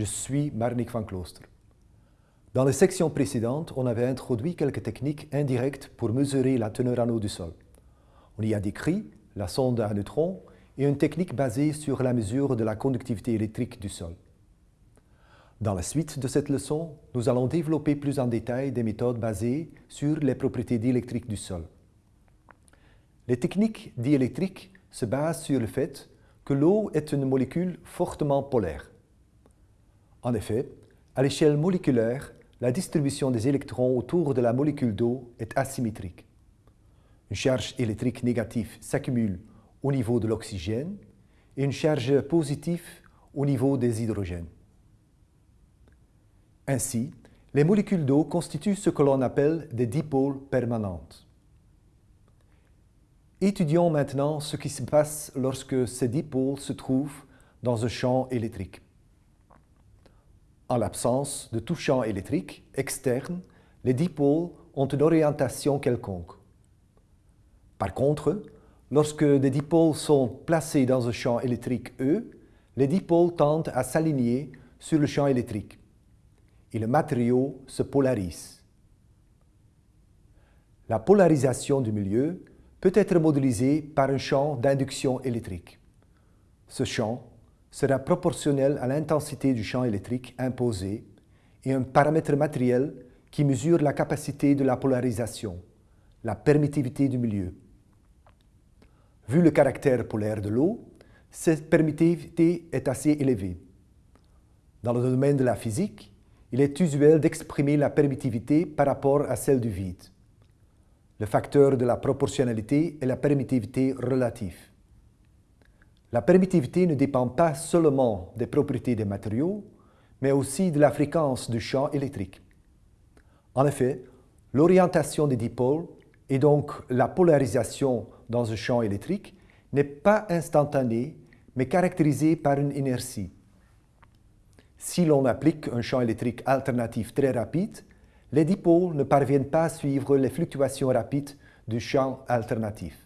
Je suis Marnik van Klooster. Dans les sections précédentes, on avait introduit quelques techniques indirectes pour mesurer la teneur en eau du sol. On y a décrit la sonde à neutrons et une technique basée sur la mesure de la conductivité électrique du sol. Dans la suite de cette leçon, nous allons développer plus en détail des méthodes basées sur les propriétés diélectriques du sol. Les techniques diélectriques se basent sur le fait que l'eau est une molécule fortement polaire. En effet, à l'échelle moléculaire, la distribution des électrons autour de la molécule d'eau est asymétrique. Une charge électrique négative s'accumule au niveau de l'oxygène et une charge positive au niveau des hydrogènes. Ainsi, les molécules d'eau constituent ce que l'on appelle des dipôles permanentes. Étudions maintenant ce qui se passe lorsque ces dipôles se trouvent dans un champ électrique. En l'absence de tout champ électrique externe, les dipôles ont une orientation quelconque. Par contre, lorsque des dipôles sont placés dans un champ électrique E, les dipôles tendent à s'aligner sur le champ électrique et le matériau se polarise. La polarisation du milieu peut être modélisée par un champ d'induction électrique. Ce champ sera proportionnel à l'intensité du champ électrique imposé et un paramètre matériel qui mesure la capacité de la polarisation, la permittivité du milieu. Vu le caractère polaire de l'eau, cette permittivité est assez élevée. Dans le domaine de la physique, il est usuel d'exprimer la permittivité par rapport à celle du vide. Le facteur de la proportionnalité est la permittivité relative. La permittivité ne dépend pas seulement des propriétés des matériaux, mais aussi de la fréquence du champ électrique. En effet, l'orientation des dipôles et donc la polarisation dans un champ électrique n'est pas instantanée, mais caractérisée par une inertie. Si l'on applique un champ électrique alternatif très rapide, les dipôles ne parviennent pas à suivre les fluctuations rapides du champ alternatif.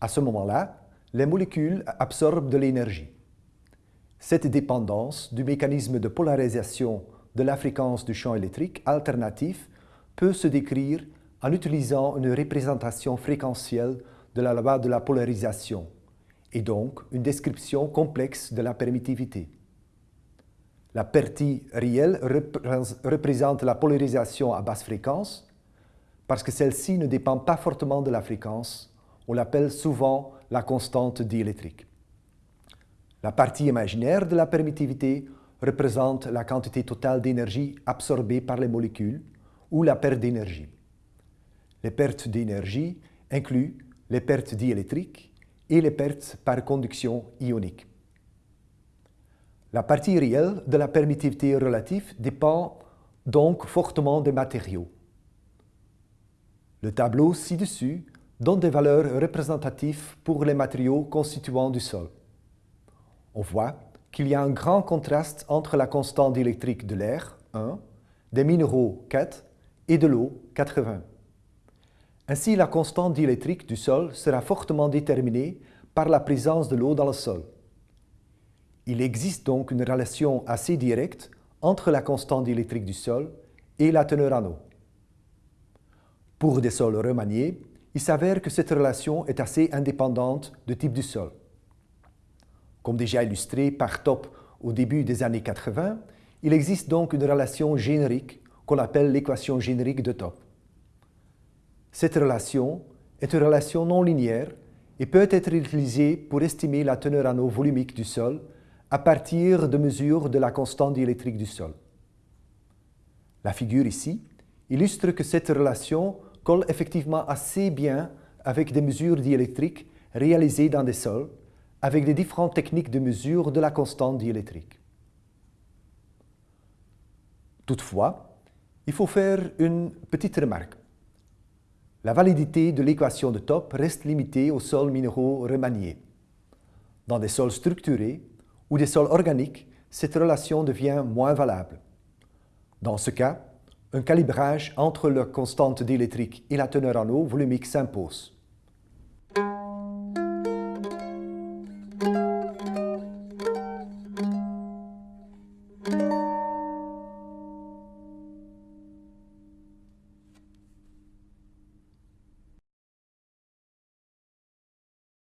À ce moment-là, les molécules absorbent de l'énergie. Cette dépendance du mécanisme de polarisation de la fréquence du champ électrique alternatif peut se décrire en utilisant une représentation fréquentielle de la loi de la polarisation et donc une description complexe de la permittivité. La partie réelle représente la polarisation à basse fréquence parce que celle-ci ne dépend pas fortement de la fréquence. On l'appelle souvent la constante diélectrique. La partie imaginaire de la permittivité représente la quantité totale d'énergie absorbée par les molécules ou la perte d'énergie. Les pertes d'énergie incluent les pertes diélectriques et les pertes par conduction ionique. La partie réelle de la permittivité relative dépend donc fortement des matériaux. Le tableau ci-dessus donne des valeurs représentatives pour les matériaux constituants du sol. On voit qu'il y a un grand contraste entre la constante électrique de l'air, 1, des minéraux, 4, et de l'eau, 80. Ainsi, la constante diélectrique du sol sera fortement déterminée par la présence de l'eau dans le sol. Il existe donc une relation assez directe entre la constante diélectrique du sol et la teneur en eau. Pour des sols remaniés, il s'avère que cette relation est assez indépendante du type du sol. Comme déjà illustré par Top au début des années 80, il existe donc une relation générique qu'on appelle l'équation générique de Top. Cette relation est une relation non linéaire et peut être utilisée pour estimer la teneur en eau volumique du sol à partir de mesures de la constante diélectrique du sol. La figure ici illustre que cette relation colle effectivement assez bien avec des mesures diélectriques réalisées dans des sols, avec des différentes techniques de mesure de la constante diélectrique. Toutefois, il faut faire une petite remarque. La validité de l'équation de Top reste limitée aux sols minéraux remaniés. Dans des sols structurés ou des sols organiques, cette relation devient moins valable. Dans ce cas, un calibrage entre la constante diélectrique et la teneur en eau volumique s'impose.